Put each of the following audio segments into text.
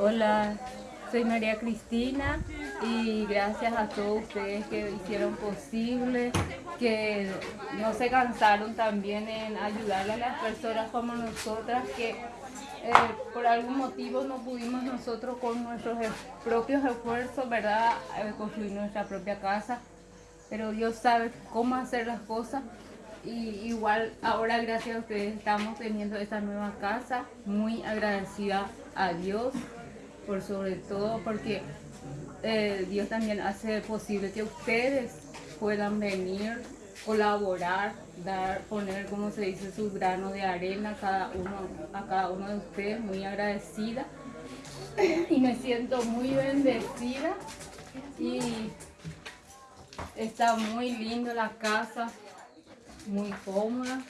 Hola, soy María Cristina y gracias a todos ustedes que hicieron posible, que no se cansaron también en ayudarle a las personas como nosotras que eh, por algún motivo no pudimos nosotros con nuestros e- propios esfuerzos, ¿verdad?, eh, construir nuestra propia casa. Pero Dios sabe cómo hacer las cosas y igual ahora gracias a ustedes estamos teniendo esta nueva casa, muy agradecida a Dios por sobre todo porque eh, Dios también hace posible que ustedes puedan venir, colaborar, dar, poner, como se dice, su grano de arena cada uno, a cada uno de ustedes, muy agradecida. Y me siento muy bendecida. Y está muy lindo la casa, muy cómoda.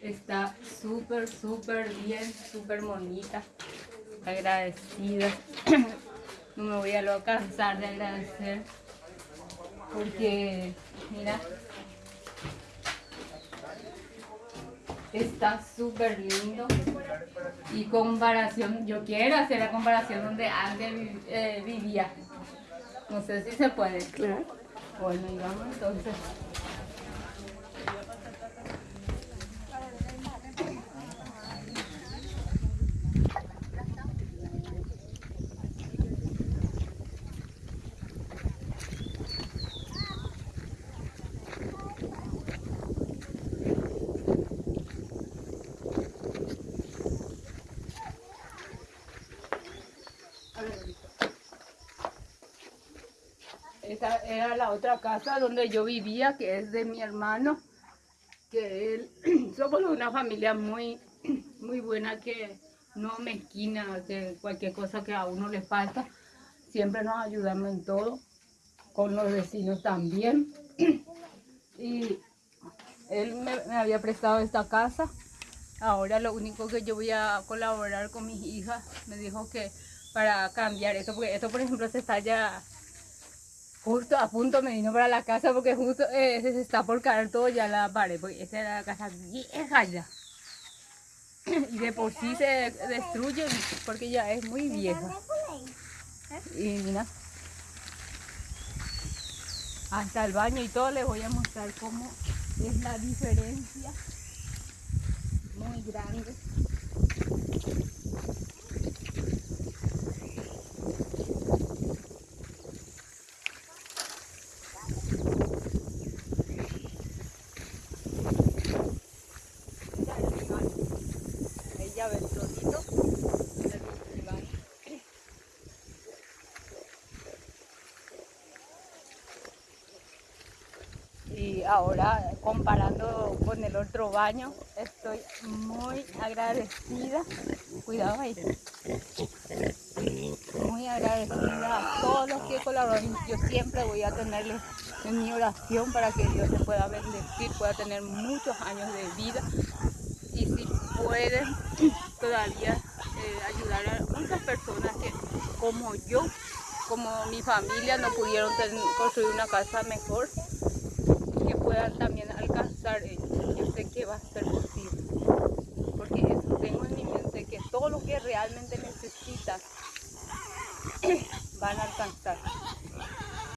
Está súper, súper bien, súper bonita. Agradecida. No me voy a lo cansar de agradecer. Porque, mira, está súper lindo. Y comparación, yo quiero hacer la comparación donde antes eh, vivía. No sé si se puede. Claro. Bueno, y vamos entonces. Esta era la otra casa donde yo vivía, que es de mi hermano, que él, somos una familia muy, muy buena, que no mezquina, que cualquier cosa que a uno le falta, siempre nos ayudamos en todo, con los vecinos también. Y él me, me había prestado esta casa, ahora lo único que yo voy a colaborar con mis hijas, me dijo que para cambiar esto, porque esto por ejemplo se está ya Justo a punto me vino para la casa porque justo eh, se está por caer todo ya la pared, porque esta era la casa vieja ya. Y de por sí se destruye porque ya es muy vieja. Y mira, hasta el baño y todo les voy a mostrar cómo es la diferencia. Muy grande. Mira el baño. Ahí ya ven todito. Mira el baño. Y ahora comparando con el otro baño, estoy muy agradecida. Cuidado ahí. Muy agradecida a todos los que colaboran. Yo siempre voy a tenerles en mi oración para que Dios les pueda bendecir, pueda tener muchos años de vida. Y si pueden todavía eh, ayudar a muchas personas que como yo, como mi familia, no pudieron construir una casa mejor pueda también alcanzar ellos. Yo sé que va a ser posible, porque eso tengo en mi mente, que todo lo que realmente necesitas van a alcanzar.